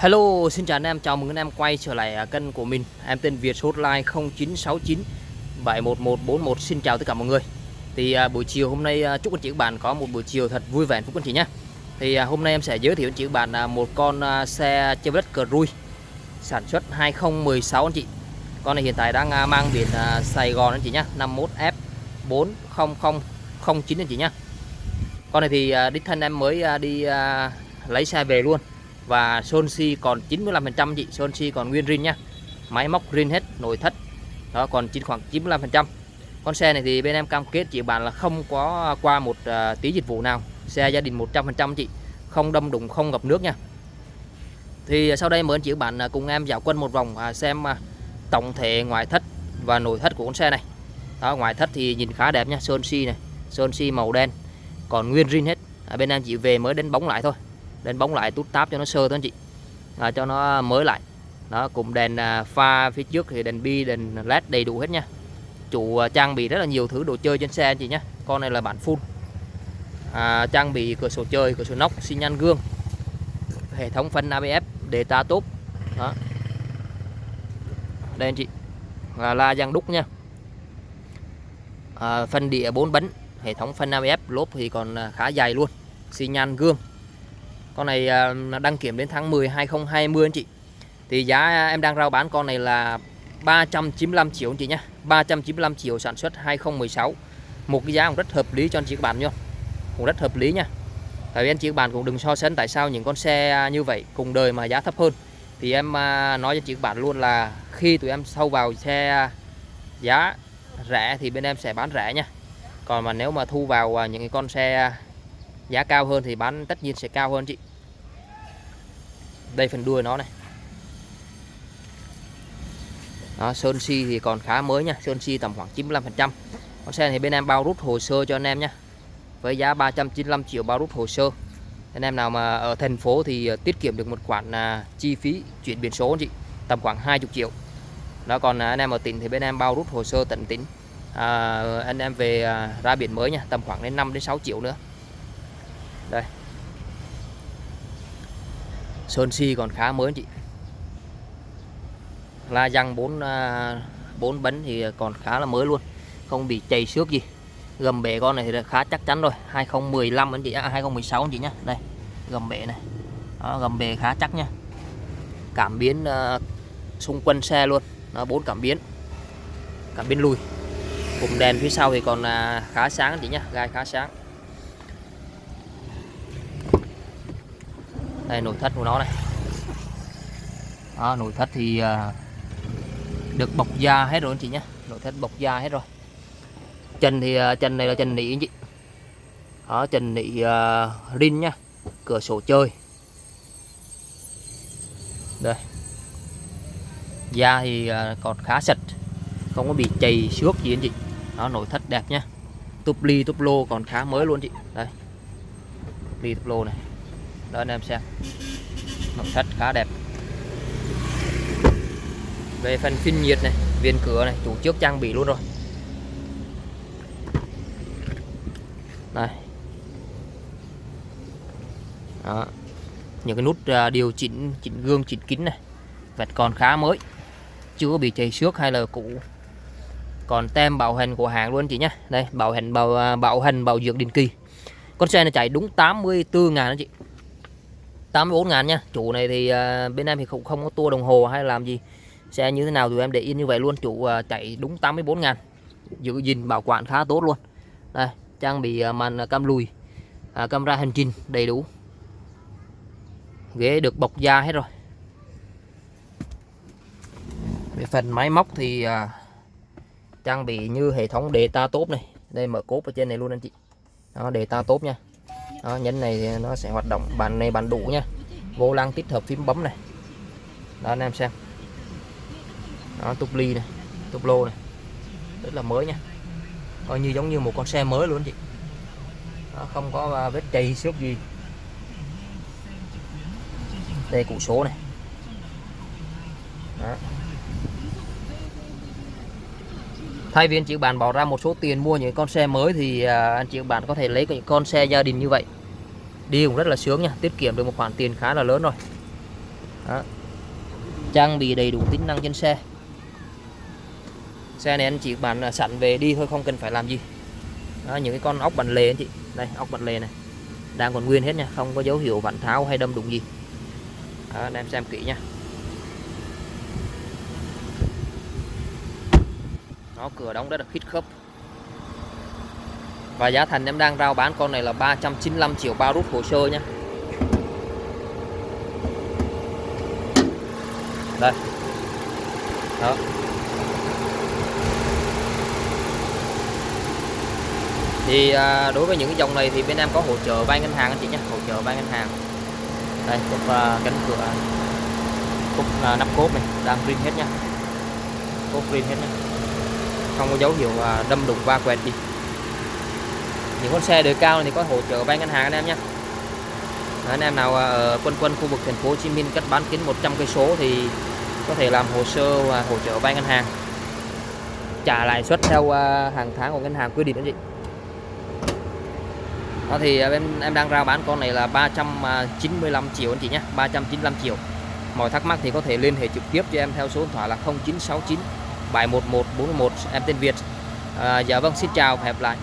Hello, xin chào anh em, chào mừng anh em quay trở lại à, kênh của mình. Em tên Việt số hotline 0969 71141 Xin chào tất cả mọi người. Thì à, buổi chiều hôm nay à, chúc anh chị các bạn có một buổi chiều thật vui vẻ hạnh phúc anh chị nhé Thì hôm nay em sẽ giới thiệu anh chị các bạn một con xe Chevrolet Cruze Sản xuất 2016 anh chị. Con này hiện tại đang mang biển Sài Gòn anh chị nhé 51F 40009 anh chị nhé Con này thì đích thân em mới đi lấy xe về luôn và sơn si còn 95% chị. Sơn si còn nguyên rin nhá. Máy móc rin hết nội thất. Đó còn chín khoảng 95% con xe này thì bên em cam kết chị bạn là không có qua một uh, tí dịch vụ nào. Xe gia đình 100% chị. Không đâm đụng không ngập nước nha. Thì sau đây mời anh chị bạn à, cùng em dạo quân một vòng uh, xem tổng thể ngoại thất và nội thất của con xe này. Đó ngoại thất thì nhìn khá đẹp nha. Sơn si này. Sơn si màu đen còn nguyên rin hết. À, bên em chỉ về mới đánh bóng lại thôi đèn bóng lại tút táp cho nó sơ thôi anh chị. À, cho nó mới lại. Đó cùng đèn à, pha phía trước thì đèn bi đèn led đầy đủ hết nha. Chủ à, trang bị rất là nhiều thứ đồ chơi trên xe anh chị nhé con này là bản full. À, trang bị cửa sổ chơi cửa sổ nóc xi nhan gương hệ thống phanh ABS đề ta tốt. Đó. Đây anh chị. Là la giang đúc nha. À, phân địa 4 bánh hệ thống phanh ABS lốp thì còn à, khá dài luôn. Xi nhan gương con này à, đăng kiểm đến tháng 10 2020 anh chị. Thì giá em đang rao bán con này là 395 triệu anh chị nhé 395 triệu sản xuất 2016 một cái giá cũng rất hợp lý cho anh chị các bạn nhá. Cũng rất hợp lý nha tại vì anh chị các bạn cũng đừng so sánh tại sao những con xe như vậy cùng đời mà giá thấp hơn. Thì em à, nói cho chị các bạn luôn là khi tụi em sâu vào xe giá rẻ thì bên em sẽ bán rẻ nha còn mà nếu mà thu vào à, những cái con xe giá cao hơn thì bán tất nhiên sẽ cao hơn chị đây phần đuôi nó này. Đó, sơn si thì còn khá mới nha. Sơn si tầm khoảng 95 phần trăm. Con xe thì bên em bao rút hồ sơ cho anh em nhé với giá 395 triệu bao rút hồ sơ. Anh em nào mà ở thành phố thì ờ, tiết kiệm được một khoản à, chi phí chuyển biển số anh chị tầm khoảng 20 triệu. Đó còn à, anh em ở tỉnh thì bên em bao rút hồ sơ tận tỉnh. À, anh em về à, ra biển mới nha tầm khoảng đến 5 đến 6 triệu nữa. Đây sơn si còn khá mới chị. La răng 4 4 bấn thì còn khá là mới luôn không bị chảy xước gì. Gầm bể con này thì khá chắc chắn rồi 2015 anh chị à, 2016 anh chị nhá. Đây gầm bể này. Đó, gầm bể khá chắc nha cảm biến uh, xung quanh xe luôn. Nó bốn cảm biến. Cảm biến lùi. Cùng đèn phía sau thì còn uh, khá sáng anh chị nhá gai khá sáng. Đây nội thất của nó này. Đó, nội thất thì à, được bọc da hết rồi anh chị nhé. Nội thất bọc da hết rồi. Chân thì à, chân này là chân nỉ anh chị. Đó chân nỉ uh, rin nhá, cửa sổ chơi. Đây. Da thì uh, còn khá sạch. Không có bị chày xước gì anh chị. Đó nội thất đẹp nhá, túp ly túp lô còn khá mới luôn chị. Đây. Ly túp lô này đó, anh em xem. Màu sắc khá đẹp. Về phần phun nhiệt này viên cửa này, chủ trước trang bị luôn rồi. Đây. Đó. những cái nút à, điều chỉnh chỉnh gương, chỉnh kính này vẹt còn khá mới. Chưa bị chảy xước hay là cũ. Còn tem bảo hành của hàng luôn chị nhé đây, bảo hành, bảo à, bảo hành, bảo dưỡng định kỳ. Con xe này chạy đúng 84 ngàn đó chị. 84 ngàn nha. Chủ này thì uh, bên em thì không không có tua đồng hồ hay làm gì. Xe như thế nào tụi em để yên như vậy luôn. Chủ uh, chạy đúng 84 ngàn. Giữ gìn bảo quản khá tốt luôn. Đây trang bị uh, màn cam lùi uh, camera hành trình đầy đủ. Ghế được bọc da hết rồi. Về phần máy móc thì uh, trang bị như hệ thống đề ta tốt này. Đây mở cốp ở trên này luôn anh chị. Đó đề ta tốt nha đó, nhấn này nó sẽ hoạt động bàn này bàn đủ nha. Vô lăng tích hợp phím bấm này. Đó anh em xem. Đó túp ly này túp lô này. Rất là mới nha. Coi như giống như một con xe mới luôn chị. Đó, không có à, vết chày xước gì. Đây cụ số này. Đó. Thay vì anh chị bạn bỏ ra một số tiền mua những con xe mới thì à, anh chị bạn có thể lấy những con xe gia đình như vậy. Đi cũng rất là sướng nha tiết kiệm được một khoản tiền khá là lớn rồi. Đó. trang bị đầy đủ tính năng trên xe. Xe này anh chị bạn à, sẵn về đi thôi không cần phải làm gì. Đó, những cái con ốc bản lề anh chị. Đây ốc bản lề này. Đang còn nguyên hết nha không có dấu hiệu vặn tháo hay đâm đụng gì. Đó, anh em xem kỹ nha. Nó cửa đóng rất là khít khớp. Và giá thành em đang rao bán con này là 395 triệu bao rút hồ sơ nhé đây. Đó. Thì à, đối với những cái dòng này thì bên em có hỗ trợ vay ngân hàng anh chị nhé hỗ trợ vay ngân hàng. Đây cục à, cánh cửa. Cục à, nắp cốp này. Đang rin hết nhá. Cốp rin hết nhá không có dấu hiệu đâm đụng va quẹt gì. Những con xe đời cao này thì có hỗ trợ vay ngân hàng anh em nhé. Anh em nào à, ở quân quân khu vực thành phố Hồ Chí Minh cách bán kính 100 cây số thì có thể làm hồ sơ và hỗ trợ vay ngân hàng. Trả lãi suất theo à, hàng tháng của ngân hàng quy định đó chị. Đó thì à, em em đang ra bán con này là 395 triệu anh chị nhé 395 triệu. Mọi thắc mắc thì có thể liên hệ trực tiếp cho em theo số điện thoại là 0969 711 em tên Việt. À, dạ vâng xin chào và hẹn gặp lại.